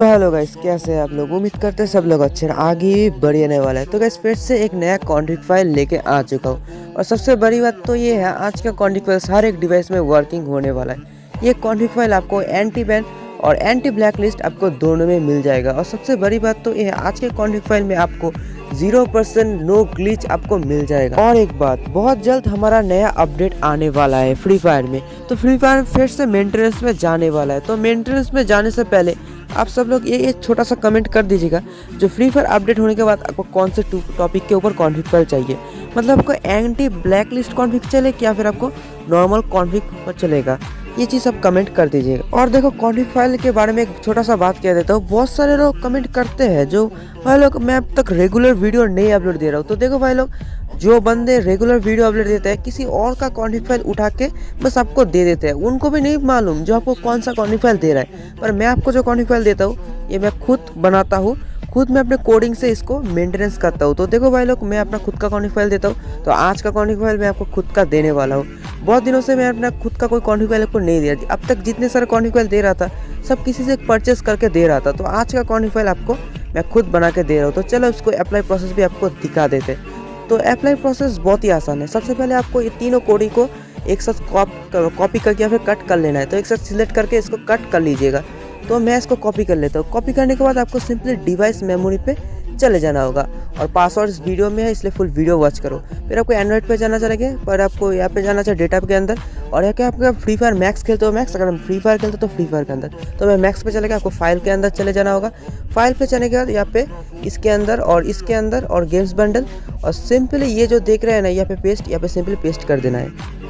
Hello guys कैसे हैं आप लोग? उम्मीद करते हैं सब लोग अच्छे हैं, आगे भी बढ़ने वाला है। तो गाइस फिर से एक नया कॉन्ट्रिक फ़ाइल लेके आ चुका हूँ। और सबसे बड़ी बात तो ये है, आज का कॉन्ट्रिक फ़ाइल हर एक डिवाइस में वर्किंग होने वाला है। ये कॉन्ट्रिक फ़ाइल आपको एंटी बैन और एंटी ब्लैक लिस्ट आपको दोनों में मिल जाएगा। और सबसे बड़ी बात तो ये है, आज के कॉन्ट्रिक फ़ाइल में आपको ज़ीरो परसेंट नो ग्लिच आपको मिल जाएगा। और एक बात, बहुत जल्द हमारा नया अपडेट आने वाला है फ्री फायर में। तो फ्री फायर फिर से मेंटेनेंस में जाने वाला है। तो मेंटेनेंस में जाने से पहले आप सब लोग ये एक छोटा सा कमेंट कर दीजिएगा, जो फ्री फायर अपडेट होने के बाद आपको कौन से टॉपिक के ऊपर कॉन्फ्लिक पर चाहिए? मतलब आपको एंटी ब्लैक लिस्ट कॉन्फ्लिक चले या फिर आपको नॉर्मल कॉन्फ्लिक पर चलेगा? ये चीज़ आप कमेंट कर दीजिएगा। और देखो कॉन्फ्लिक फ़ाइल के बारे में एक छोटा सा बात कह देता हूँ। बहुत सारे लोग कमेंट करते हैं जो, भाई लोग, मैं अब तक रेगुलर वीडियो नहीं अपलोड दे रहा हूँ। तो देखो भाई लोग, जो बंदे रेगुलर वीडियो अपलोड देते हैं, किसी और का कॉन्टिक फ़ाइल उठा के बस आपको दे देते हैं। उनको भी नहीं मालूम जो आपको कौन सा कॉन्टिक फ़ाइल दे रहा है। पर मैं आपको जो कॉन्टिक फ़ाइल देता हूँ, ये मैं खुद बनाता हूँ। खुद मैं अपने कोडिंग से इसको मेंटेनेंस करता हूँ। तो देखो भाई लोग, मैं अपना खुद का कॉन्टिक फ़ाइल देता हूँ। तो आज का कॉन्टिक फ़ाइल मैं आपको खुद का देने वाला हूँ। बहुत दिनों से मैं अपना खुद का कोई फ़ाइल आपको नहीं दे दिया। अब तक जितने सारे फ़ाइल दे रहा था, सब किसी से परचेस करके दे रहा था। तो आज का फ़ाइल आपको मैं खुद बना के दे रहा हूँ। तो चलो उसको अप्लाई प्रोसेस भी आपको दिखा देते तो अप्लाई प्रोसेस बहुत ही आसान है। सबसे पहले आपको ये तीनों कोडी को एक साथ कॉपी करके या फिर कट कर लेना है। तो एक साथ सिलेक्ट करके इसको कट कर लीजिएगा। तो मैं इसको कॉपी कर लेता हूँ। कॉपी करने के बाद आपको सिंपली डिवाइस मेमोरी पे चले जाना होगा। और पासवर्ड वीडियो में है, इसलिए फुल वीडियो वॉच करो। फिर आपको एंड्रॉइड पर जाना चलेगा, पर आपको यहाँ पे जाना चाहिए डेटा के अंदर। और यहाँ के आपका फ्री फायर मैक्स खेलते हो मैक्स अगर हम फ्री फायर खेलते तो फ्री फायर के अंदर। तो मैं मैक्स पे चलेगा, आपको फ़ाइल के अंदर चले जाना होगा। फ़ाइल पे चलने के बाद यहाँ पे इसके अंदर और इसके अंदर और गेम्स बंडल और सिंपली ये जो देख रहे हैं ना, यहाँ पे पेस्ट यहाँ पे सिंपली पेस्ट कर देना है।